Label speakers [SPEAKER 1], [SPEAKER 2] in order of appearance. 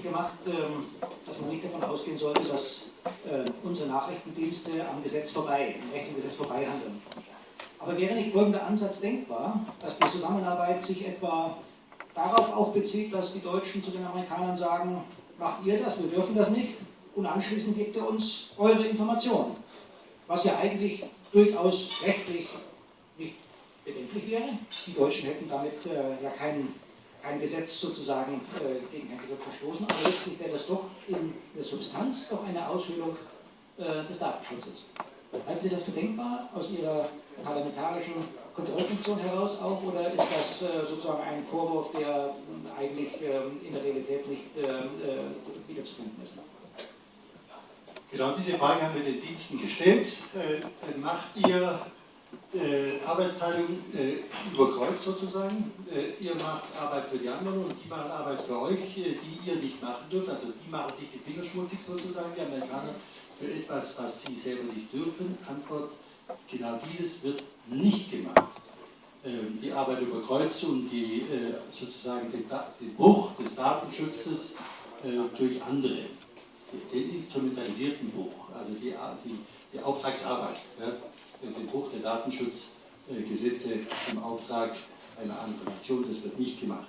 [SPEAKER 1] deutlich gemacht, ähm, dass man nicht davon ausgehen sollte, dass äh, unsere Nachrichtendienste am Gesetz vorbei, im rechten Gesetz vorbei handeln. Aber wäre nicht folgender Ansatz denkbar, dass die Zusammenarbeit sich etwa darauf auch bezieht, dass die Deutschen zu den Amerikanern sagen, macht ihr das, wir dürfen das nicht, und anschließend gebt ihr uns eure Informationen. Was ja eigentlich durchaus rechtlich nicht bedenklich wäre. Die Deutschen hätten damit äh, ja kein, kein Gesetz sozusagen äh, gegen ein Gesetz verstoßen, aber letztlich wäre das doch in der Substanz doch eine Aushöhlung äh, des Datenschutzes. Halten Sie das für denkbar aus Ihrer parlamentarischen Kontrollfunktion heraus auch oder ist das äh, sozusagen ein Vorwurf, der eigentlich ähm, in der Realität nicht äh, äh, wiederzufinden ist?
[SPEAKER 2] Genau diese Frage haben wir den Diensten gestellt. Äh, macht ihr äh, Arbeitsteilung äh, über Kreuz sozusagen? Äh, ihr macht Arbeit für die anderen und die machen Arbeit für euch, äh, die ihr nicht machen dürft. Also die machen sich die Finger schmutzig sozusagen, die Amerikaner, für etwas, was sie selber nicht dürfen. Antwort, genau dieses wird nicht gemacht. Ähm, die Arbeit über Kreuz und die, äh, sozusagen den, den Bruch des Datenschutzes durch andere den instrumentalisierten Bruch, also die, die, die Auftragsarbeit, den Bruch der Datenschutzgesetze im Auftrag einer anderen Nation, das wird nicht gemacht.